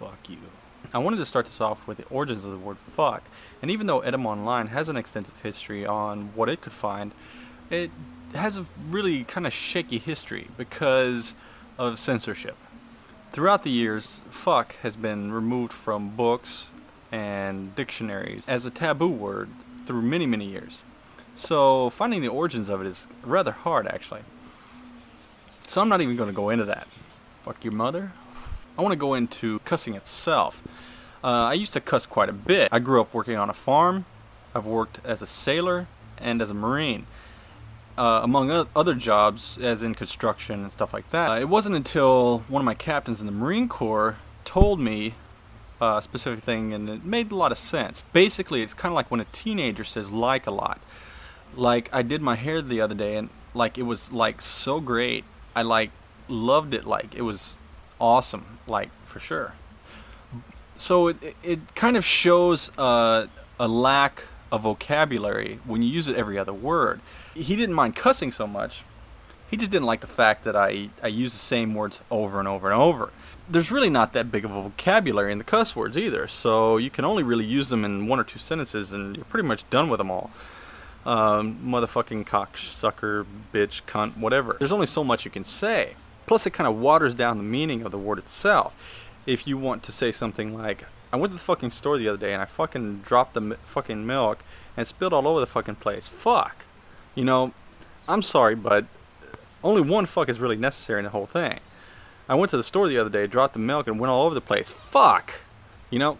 fuck you. I wanted to start this off with the origins of the word fuck, and even though Etymonline has an extensive history on what it could find, it has a really kind of shaky history because of censorship. Throughout the years, fuck has been removed from books and dictionaries as a taboo word through many, many years. So finding the origins of it is rather hard actually. So I'm not even going to go into that. Fuck your mother? I want to go into cussing itself. Uh, I used to cuss quite a bit. I grew up working on a farm. I've worked as a sailor and as a marine. Uh, among other jobs, as in construction and stuff like that. Uh, it wasn't until one of my captains in the Marine Corps told me uh, a specific thing and it made a lot of sense. Basically, it's kind of like when a teenager says like a lot. Like, I did my hair the other day and like it was like so great. I like loved it like it was awesome, like for sure. So it, it kind of shows uh, a lack of vocabulary when you use it every other word. He didn't mind cussing so much. He just didn't like the fact that I, I use the same words over and over and over. There's really not that big of a vocabulary in the cuss words either, so you can only really use them in one or two sentences and you're pretty much done with them all. Um, motherfucking cocksucker, bitch, cunt, whatever. There's only so much you can say. Plus, it kind of waters down the meaning of the word itself. If you want to say something like, I went to the fucking store the other day and I fucking dropped the fucking milk and spilled all over the fucking place. Fuck. You know, I'm sorry, but only one fuck is really necessary in the whole thing. I went to the store the other day, dropped the milk, and went all over the place. Fuck! You know,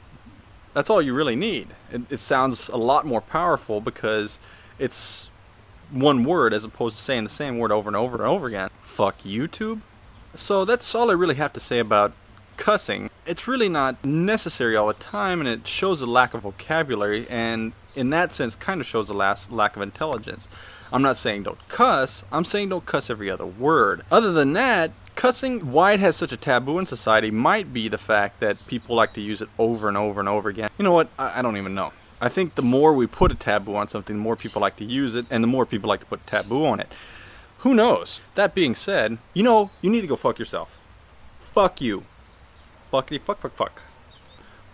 that's all you really need. It, it sounds a lot more powerful because it's one word as opposed to saying the same word over and over and over again. Fuck YouTube? So that's all I really have to say about cussing. It's really not necessary all the time and it shows a lack of vocabulary and in that sense kind of shows a lack of intelligence. I'm not saying don't cuss, I'm saying don't cuss every other word. Other than that, cussing, why it has such a taboo in society might be the fact that people like to use it over and over and over again. You know what, I, I don't even know. I think the more we put a taboo on something, the more people like to use it and the more people like to put taboo on it. Who knows? That being said, you know, you need to go fuck yourself. Fuck you. Fuckity fuck fuck fuck.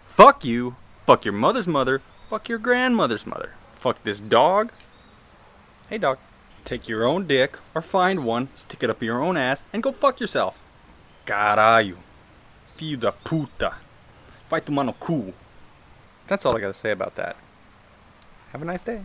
Fuck you. Fuck your mother's mother. Fuck your grandmother's mother. Fuck this dog. Hey dog. Take your own dick or find one, stick it up your own ass, and go fuck yourself. Caralho. Filho da puta. Vai tomar no cu. That's all I gotta say about that. Have a nice day.